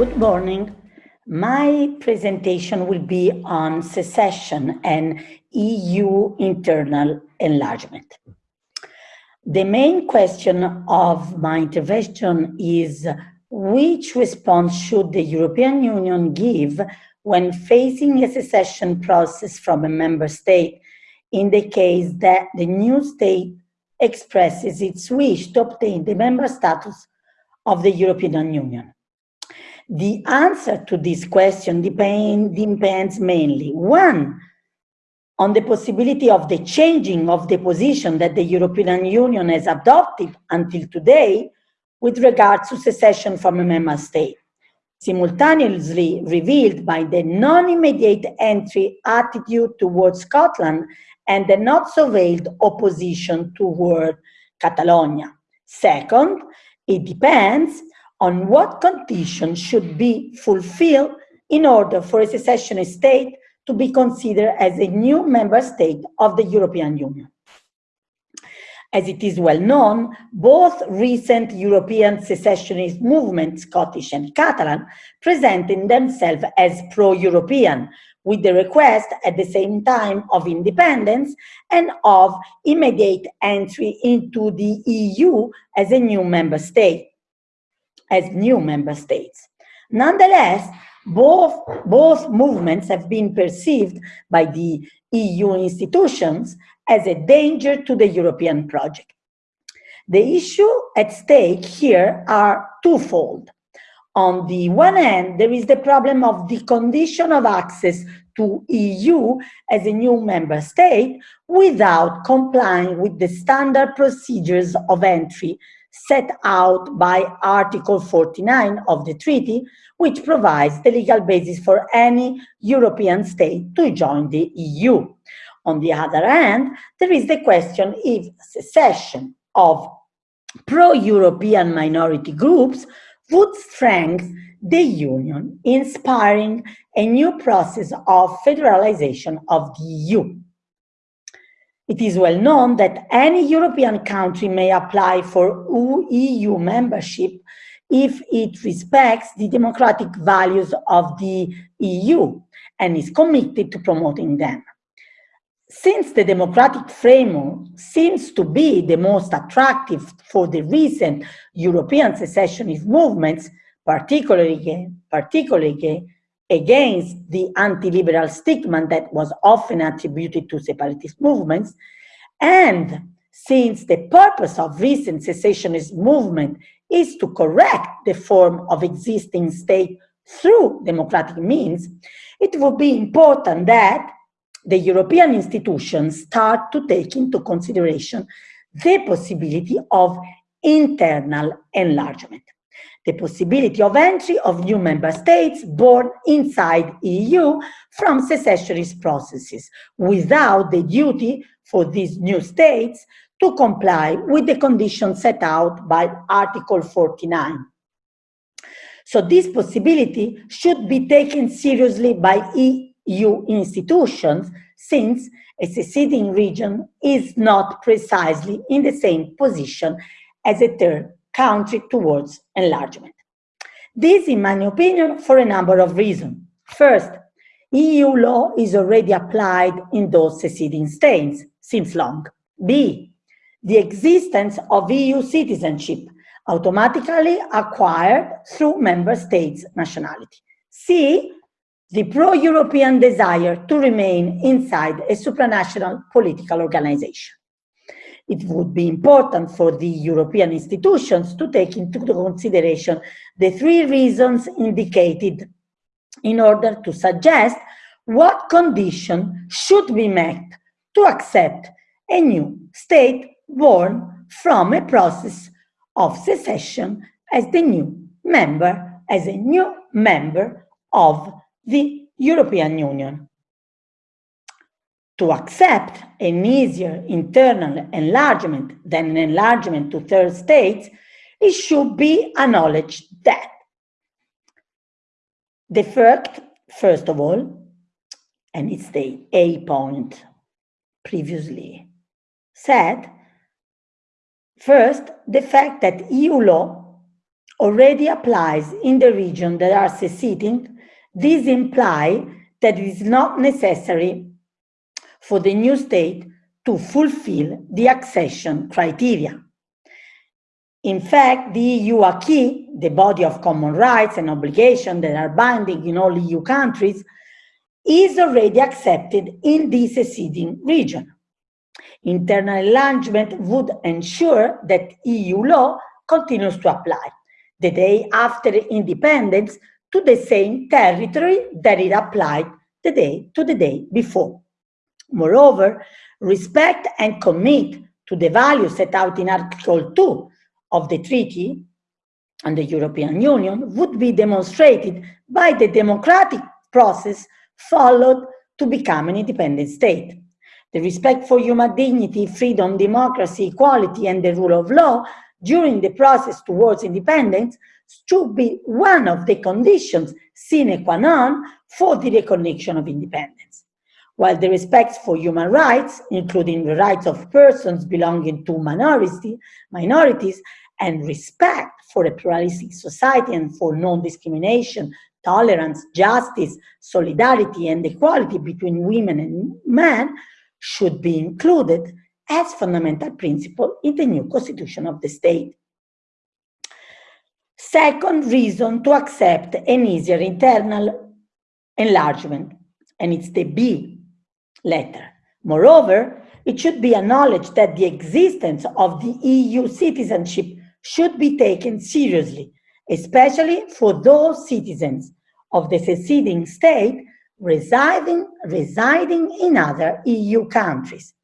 Good morning. My presentation will be on secession and EU internal enlargement. The main question of my intervention is which response should the European Union give when facing a secession process from a member state in the case that the new state expresses its wish to obtain the member status of the European Union? The answer to this question depend, depends mainly, one, on the possibility of the changing of the position that the European Union has adopted until today with regard to secession from a member state, simultaneously revealed by the non-immediate entry attitude towards Scotland and the not so veiled opposition toward Catalonia. Second, it depends on what conditions should be fulfilled in order for a secessionist state to be considered as a new member state of the European Union. As it is well known, both recent European secessionist movements, Scottish and Catalan, presenting themselves as pro-European, with the request at the same time of independence and of immediate entry into the EU as a new member state as new member states. Nonetheless, both, both movements have been perceived by the EU institutions as a danger to the European project. The issue at stake here are twofold. On the one hand, there is the problem of the condition of access to EU as a new member state without complying with the standard procedures of entry set out by Article 49 of the treaty, which provides the legal basis for any European state to join the EU. On the other hand, there is the question if secession of pro-European minority groups would strengthen the Union, inspiring a new process of federalization of the EU. It is well known that any European country may apply for EU membership if it respects the democratic values of the EU and is committed to promoting them. Since the democratic framework seems to be the most attractive for the recent European secessionist movements, particularly, particularly against the anti-liberal stigma that was often attributed to separatist movements. And since the purpose of recent secessionist movement is to correct the form of existing state through democratic means, it would be important that the European institutions start to take into consideration the possibility of internal enlargement the possibility of entry of new member states born inside EU from secessionist processes without the duty for these new states to comply with the conditions set out by Article 49. So this possibility should be taken seriously by EU institutions since a seceding region is not precisely in the same position as a third country towards enlargement. This, in my opinion, for a number of reasons. First, EU law is already applied in those seceding states since long. B, the existence of EU citizenship automatically acquired through member states' nationality. C, the pro-European desire to remain inside a supranational political organization it would be important for the European institutions to take into consideration the three reasons indicated in order to suggest what condition should be met to accept a new state born from a process of secession as the new member, as a new member of the European Union to accept an easier internal enlargement than an enlargement to third states, it should be acknowledged that the fact, first of all, and it's the A point previously said, first, the fact that EU law already applies in the region that are seceding, this implies that it is not necessary for the new state to fulfill the accession criteria. In fact, the EU acquis, the body of common rights and obligations that are binding in all EU countries, is already accepted in the seceding region. Internal enlargement would ensure that EU law continues to apply the day after independence to the same territory that it applied the day to the day before. Moreover, respect and commit to the values set out in Article 2 of the treaty and the European Union would be demonstrated by the democratic process followed to become an independent state. The respect for human dignity, freedom, democracy, equality, and the rule of law during the process towards independence should be one of the conditions sine qua non for the recognition of independence. While the respect for human rights, including the rights of persons belonging to minority, minorities, and respect for a pluralistic society and for non-discrimination, tolerance, justice, solidarity, and equality between women and men should be included as fundamental principle in the new constitution of the state. Second reason to accept an easier internal enlargement, and it's the B letter. Moreover, it should be acknowledged that the existence of the EU citizenship should be taken seriously, especially for those citizens of the seceding state residing, residing in other EU countries.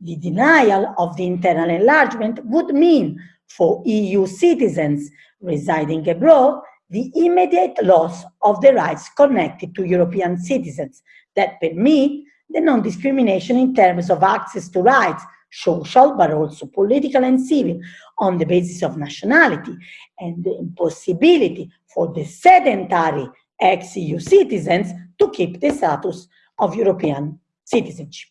The denial of the internal enlargement would mean for EU citizens residing abroad the immediate loss of the rights connected to European citizens that permit the non-discrimination in terms of access to rights, social but also political and civil, on the basis of nationality, and the impossibility for the sedentary ex-EU citizens to keep the status of European citizenship.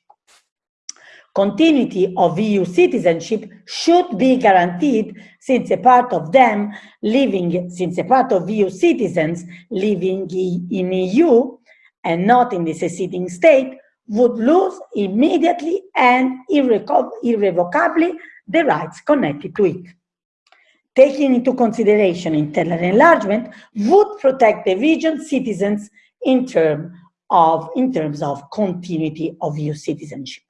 Continuity of EU citizenship should be guaranteed since a part of them living, since a part of EU citizens living in EU and not in the seceding state would lose immediately and irrevocably the rights connected to it. Taking into consideration internal enlargement would protect the region citizens in, term of, in terms of continuity of EU citizenship.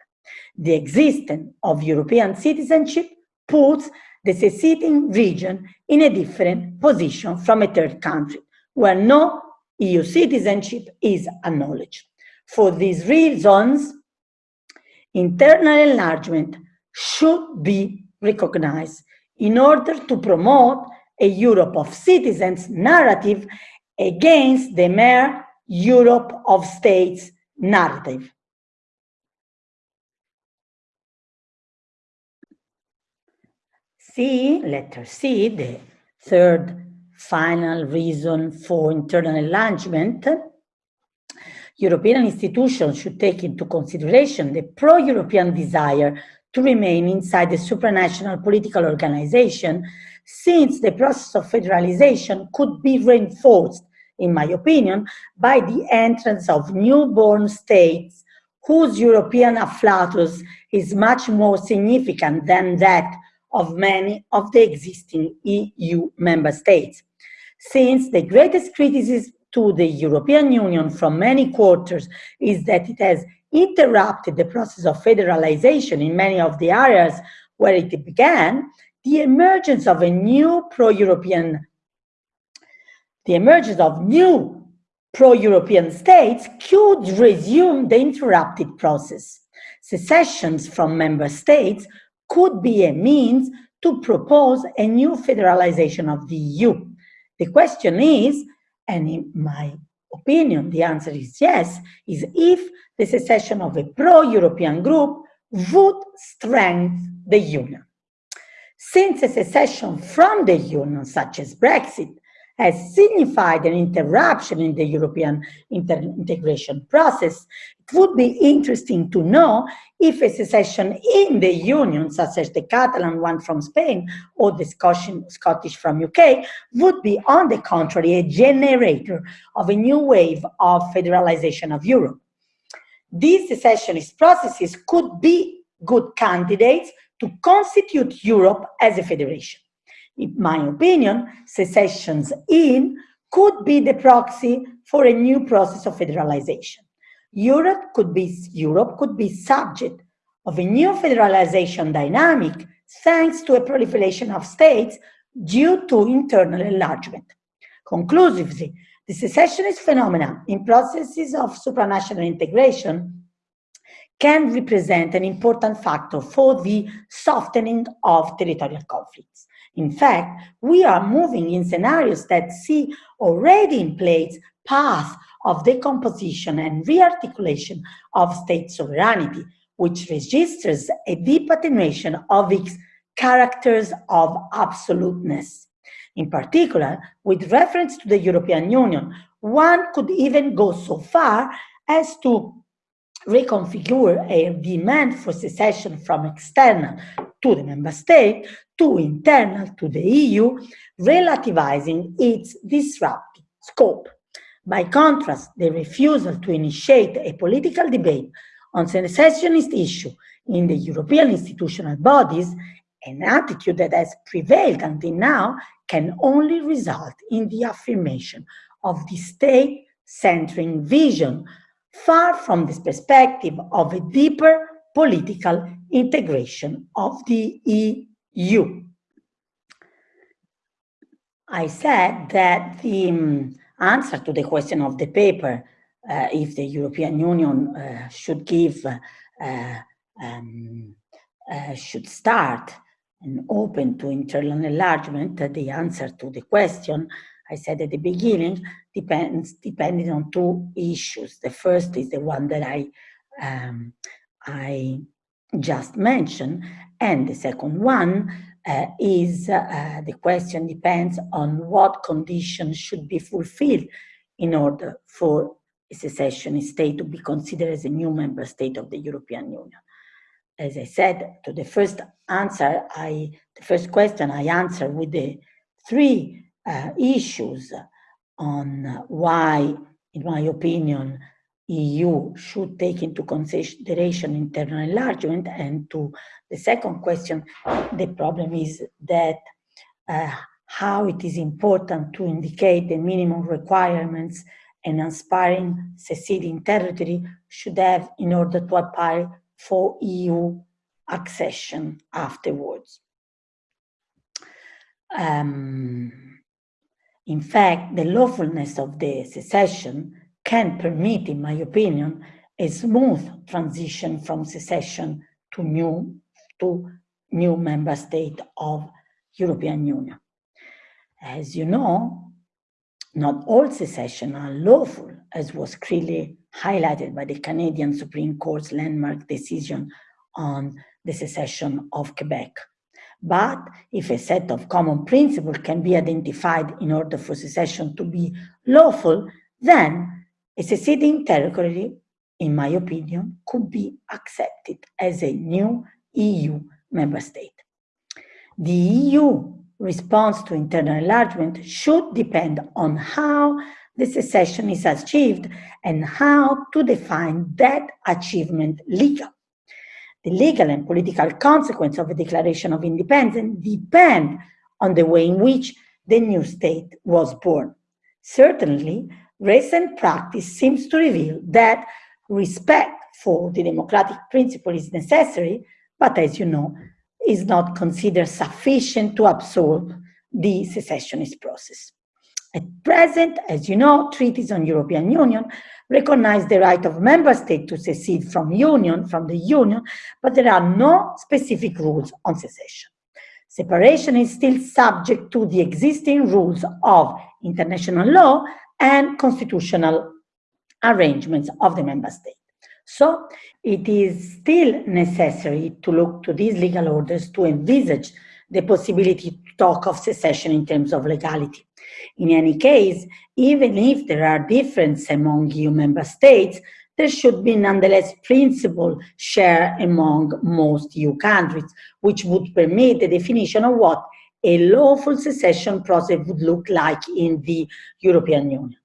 The existence of European citizenship puts the seceding region in a different position from a third country, where no EU citizenship is acknowledged. For these reasons, internal enlargement should be recognized in order to promote a Europe of citizens narrative against the mere Europe of states narrative. C, letter C, the third final reason for internal enlargement, European institutions should take into consideration the pro-European desire to remain inside the supranational political organization, since the process of federalization could be reinforced, in my opinion, by the entrance of newborn states whose European afflatus is much more significant than that of many of the existing EU member states. Since the greatest criticism to the European Union from many quarters is that it has interrupted the process of federalization in many of the areas where it began, the emergence of a new pro-European, the emergence of new pro-European states could resume the interrupted process. Secessions from member states could be a means to propose a new federalization of the EU. The question is, and in my opinion, the answer is yes, is if the secession of a pro-European group would strengthen the Union. Since a secession from the Union, such as Brexit, has signified an interruption in the European integration process, it would be interesting to know if a secession in the Union, such as the Catalan one from Spain or the Scottish from UK, would be, on the contrary, a generator of a new wave of federalization of Europe. These secessionist processes could be good candidates to constitute Europe as a federation. In my opinion, secessions in could be the proxy for a new process of federalization. Europe could be, Europe could be subject of a new federalization dynamic thanks to a proliferation of states due to internal enlargement. Conclusively, the secessionist phenomena in processes of supranational integration can represent an important factor for the softening of territorial conflicts. In fact, we are moving in scenarios that see already in place paths of decomposition and rearticulation of state sovereignty, which registers a deep attenuation of its characters of absoluteness. In particular, with reference to the European Union, one could even go so far as to reconfigure a demand for secession from external to the member state to internal to the EU, relativizing its disruptive scope. By contrast, the refusal to initiate a political debate on secessionist issue in the European institutional bodies, an attitude that has prevailed until now, can only result in the affirmation of the state-centering vision, far from this perspective of a deeper political integration of the EU. I said that the um, answer to the question of the paper, uh, if the European Union uh, should give, uh, um, uh, should start and open to internal enlargement, the answer to the question, I said at the beginning, depends depending on two issues. The first is the one that I um, I just mentioned, and the second one uh, is uh, the question depends on what conditions should be fulfilled in order for a secession state to be considered as a new member state of the European Union. As I said, to the first answer, I the first question I answered with the three uh, issues on why, in my opinion, EU should take into consideration internal enlargement. And to the second question, the problem is that uh, how it is important to indicate the minimum requirements an aspiring seceding territory should have in order to apply for EU accession afterwards. Um, in fact, the lawfulness of the secession can permit, in my opinion, a smooth transition from secession to new, to new member state of European Union. As you know, not all secession are lawful, as was clearly highlighted by the Canadian Supreme Court's landmark decision on the secession of Quebec. But if a set of common principles can be identified in order for secession to be lawful, then a seceding territory, in my opinion, could be accepted as a new EU member state. The EU response to internal enlargement should depend on how the secession is achieved and how to define that achievement legal. The legal and political consequence of a declaration of independence depend on the way in which the new state was born. Certainly, recent practice seems to reveal that respect for the democratic principle is necessary, but as you know, is not considered sufficient to absorb the secessionist process. At present, as you know, treaties on European Union recognize the right of member states to secede from union, from the union, but there are no specific rules on secession. Separation is still subject to the existing rules of international law and constitutional arrangements of the member state. So it is still necessary to look to these legal orders to envisage the possibility to talk of secession in terms of legality. In any case, even if there are differences among EU member states, there should be nonetheless principle share among most EU countries, which would permit the definition of what a lawful secession process would look like in the European Union,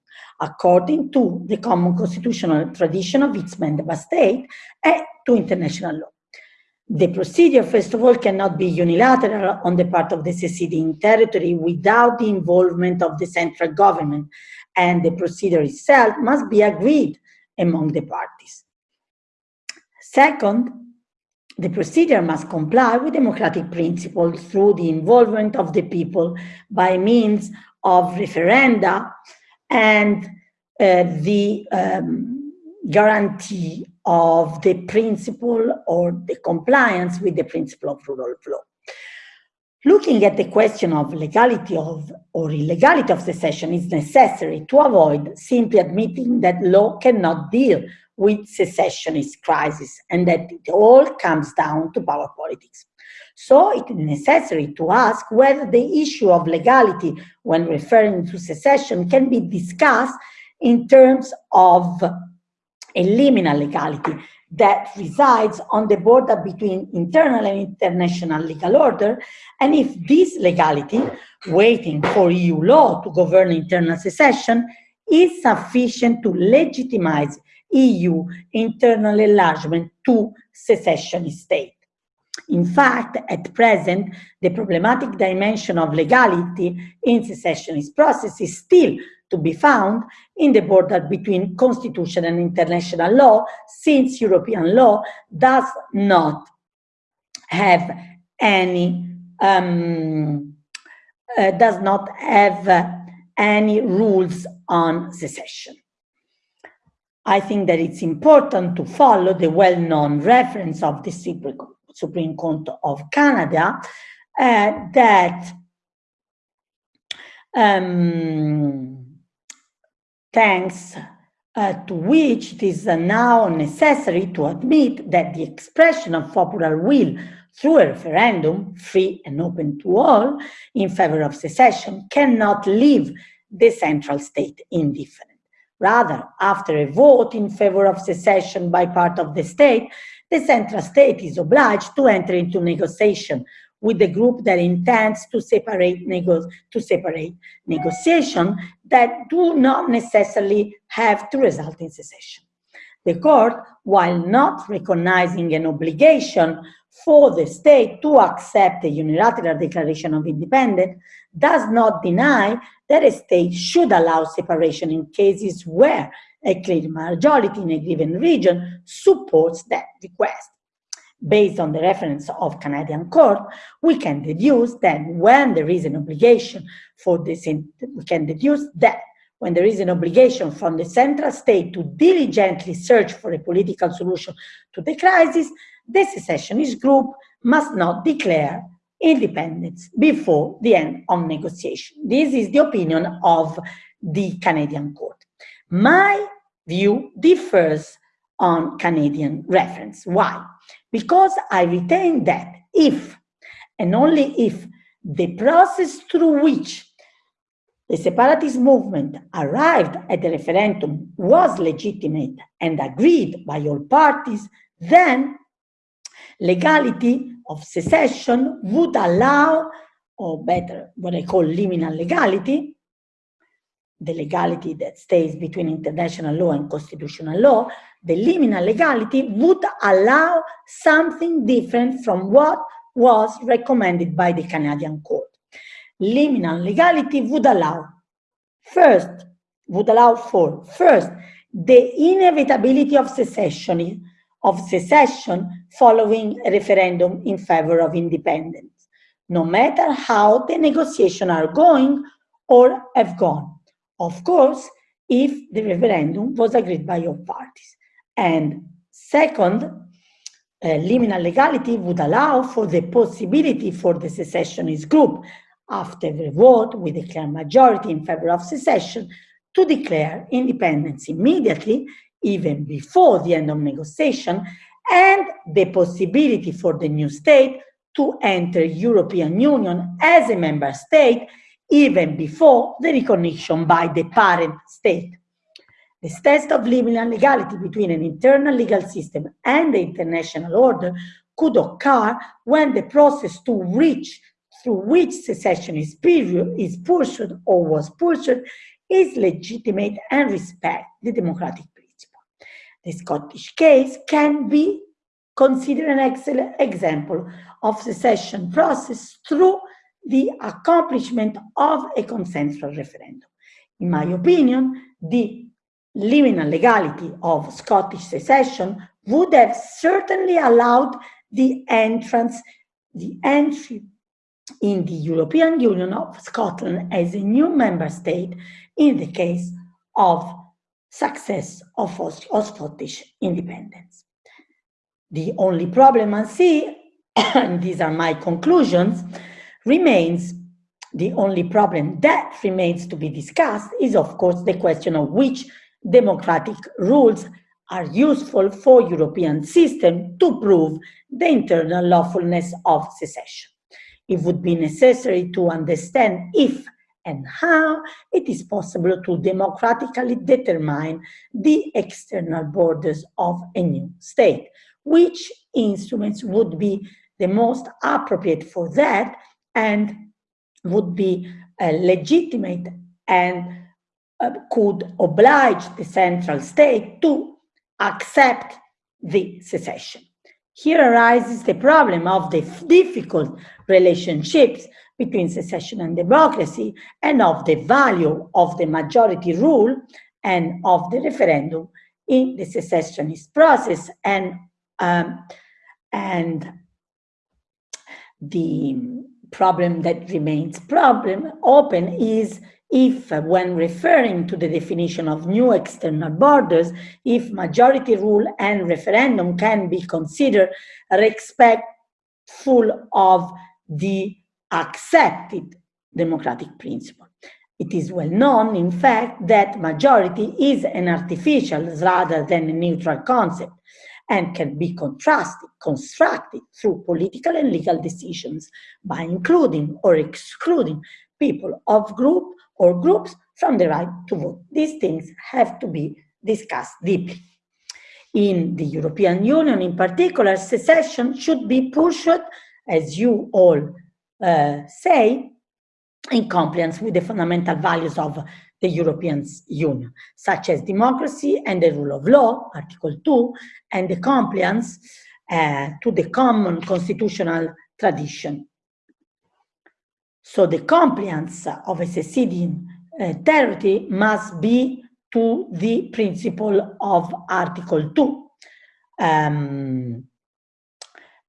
according to the common constitutional tradition of its member state and to international law. The procedure, first of all, cannot be unilateral on the part of the seceding territory without the involvement of the central government, and the procedure itself must be agreed among the parties. Second, the procedure must comply with democratic principles through the involvement of the people by means of referenda and uh, the um, guarantee of the principle or the compliance with the principle of rule of law. Looking at the question of legality of or illegality of secession is necessary to avoid simply admitting that law cannot deal with secessionist crisis and that it all comes down to power politics. So it is necessary to ask whether the issue of legality when referring to secession can be discussed in terms of a liminal legality that resides on the border between internal and international legal order, and if this legality, waiting for EU law to govern internal secession, is sufficient to legitimize EU internal enlargement to secession state. In fact, at present, the problematic dimension of legality in secessionist process is still to be found in the border between constitution and international law, since European law does not have any um, uh, does not have uh, any rules on secession. I think that it's important to follow the well-known reference of the Supreme Court of Canada uh, that um, thanks uh, to which it is now necessary to admit that the expression of popular will through a referendum, free and open to all, in favor of secession, cannot leave the central state indifferent. Rather, after a vote in favor of secession by part of the state, the central state is obliged to enter into negotiation with the group that intends to separate, nego to separate negotiation that do not necessarily have to result in secession. The court, while not recognizing an obligation for the state to accept a unilateral declaration of independence, does not deny that a state should allow separation in cases where a clear majority in a given region supports that request. Based on the reference of Canadian court, we can deduce that when there is an obligation for this, we can deduce that when there is an obligation from the central state to diligently search for a political solution to the crisis, the secessionist group must not declare independence before the end of negotiation. This is the opinion of the Canadian court. My view differs on Canadian reference. Why? Because I retain that if and only if the process through which the separatist movement arrived at the referendum was legitimate and agreed by all parties, then legality of secession would allow, or better, what I call liminal legality, the legality that stays between international law and constitutional law, the liminal legality would allow something different from what was recommended by the Canadian court. Liminal legality would allow, first, would allow for, first, the inevitability of secession, of secession following a referendum in favor of independence, no matter how the negotiations are going or have gone. Of course, if the referendum was agreed by all parties. And second, uh, liminal legality would allow for the possibility for the secessionist group, after the vote with a clear majority in favor of secession, to declare independence immediately, even before the end of negotiation, and the possibility for the new state to enter European Union as a member state even before the recognition by the parent state. This test of liminal legality between an internal legal system and the international order could occur when the process to reach through which secession is, period, is pursued or was pursued is legitimate and respect the democratic principle. The Scottish case can be considered an excellent example of secession process through the accomplishment of a consensual referendum. In my opinion, the liminal legality of Scottish secession would have certainly allowed the entrance, the entry in the European Union of Scotland as a new member state in the case of success of, Scottish independence. The only problem I see, and these are my conclusions, remains the only problem that remains to be discussed is of course the question of which democratic rules are useful for European system to prove the internal lawfulness of secession. It would be necessary to understand if and how it is possible to democratically determine the external borders of a new state, which instruments would be the most appropriate for that and would be uh, legitimate and uh, could oblige the central state to accept the secession. Here arises the problem of the difficult relationships between secession and democracy and of the value of the majority rule and of the referendum in the secessionist process and um, and the problem that remains problem open is if when referring to the definition of new external borders, if majority rule and referendum can be considered respectful of the accepted democratic principle. It is well known, in fact, that majority is an artificial rather than a neutral concept and can be contrasted, constructed through political and legal decisions by including or excluding people of group or groups from the right to vote. These things have to be discussed deeply. In the European Union in particular, secession should be pushed, as you all uh, say, in compliance with the fundamental values of the European Union, such as democracy and the rule of law, Article 2, and the compliance uh, to the common constitutional tradition, so the compliance of a seceding uh, territory must be to the principle of Article 2. Um,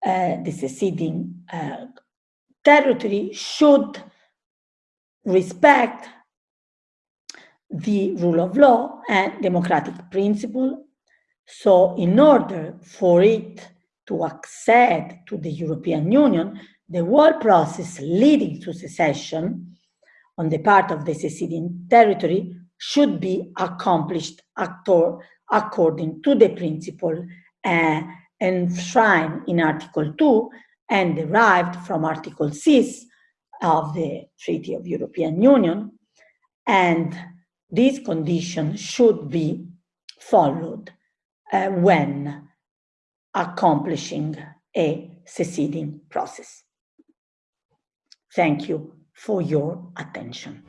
uh, the seceding uh, territory should respect the rule of law and democratic principle. So in order for it to accede to the European Union, the whole process leading to secession on the part of the seceding territory should be accomplished actor, according to the principle uh, enshrined in Article 2 and derived from Article 6 of the Treaty of European Union. And these conditions should be followed uh, when accomplishing a seceding process. Thank you for your attention.